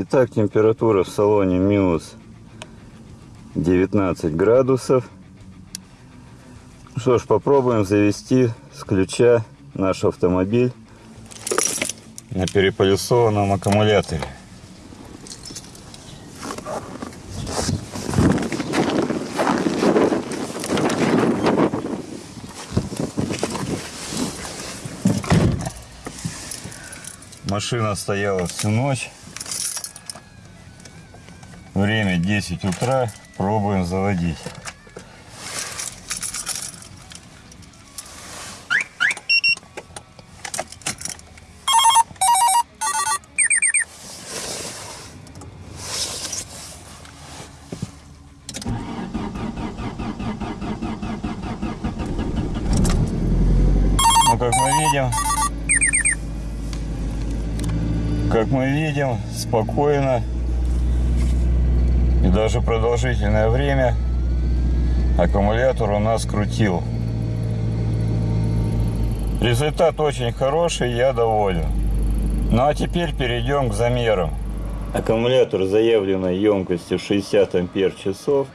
Итак, температура в салоне минус 19 градусов. Что ж, попробуем завести с ключа наш автомобиль на переполисованном аккумуляторе. Машина стояла всю ночь. Время 10 утра. Пробуем заводить. Ну, как мы видим, как мы видим, спокойно и даже продолжительное время аккумулятор у нас крутил. Результат очень хороший, я доволен. Ну а теперь перейдем к замерам. Аккумулятор заявленной емкостью 60 ампер часов.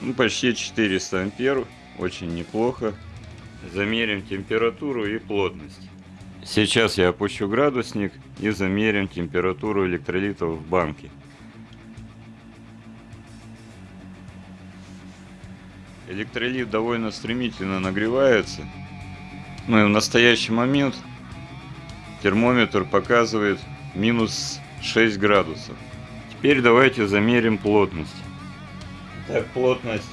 Ну, почти 400 ампер, очень неплохо. Замерим температуру и плотность. Сейчас я опущу градусник и замерим температуру электролитов в банке. Электролит довольно стремительно нагревается. Ну и в настоящий момент термометр показывает минус 6 градусов. Теперь давайте замерим плотность. Так, плотность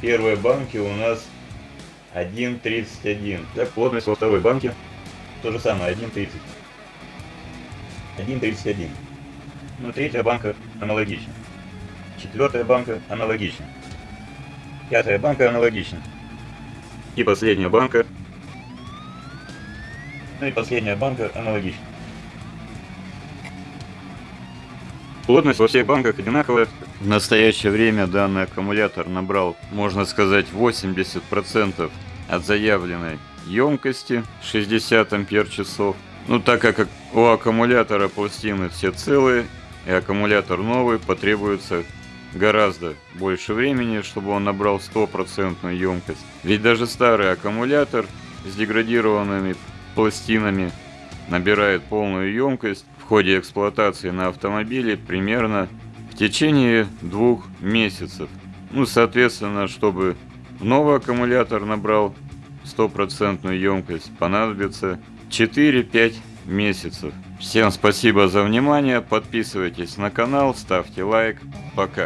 первой банки у нас 1,31. Так, плотность во второй банке то же самое, 1.30. 1.31. Ну, третья банка аналогично. Четвертая банка аналогично. Пятая банка аналогично. И последняя банка. Ну и последняя банка аналогично. Плотность во всех банках одинаковая. В настоящее время данный аккумулятор набрал, можно сказать, 80% от заявленной емкости 60 ампер часов. Ну так как у аккумулятора пластины все целые и аккумулятор новый, потребуется гораздо больше времени, чтобы он набрал стопроцентную емкость. Ведь даже старый аккумулятор с деградированными пластинами набирает полную емкость в ходе эксплуатации на автомобиле примерно в течение двух месяцев. Ну, соответственно, чтобы новый аккумулятор набрал стопроцентную емкость понадобится 4-5 месяцев. Всем спасибо за внимание, подписывайтесь на канал, ставьте лайк, пока.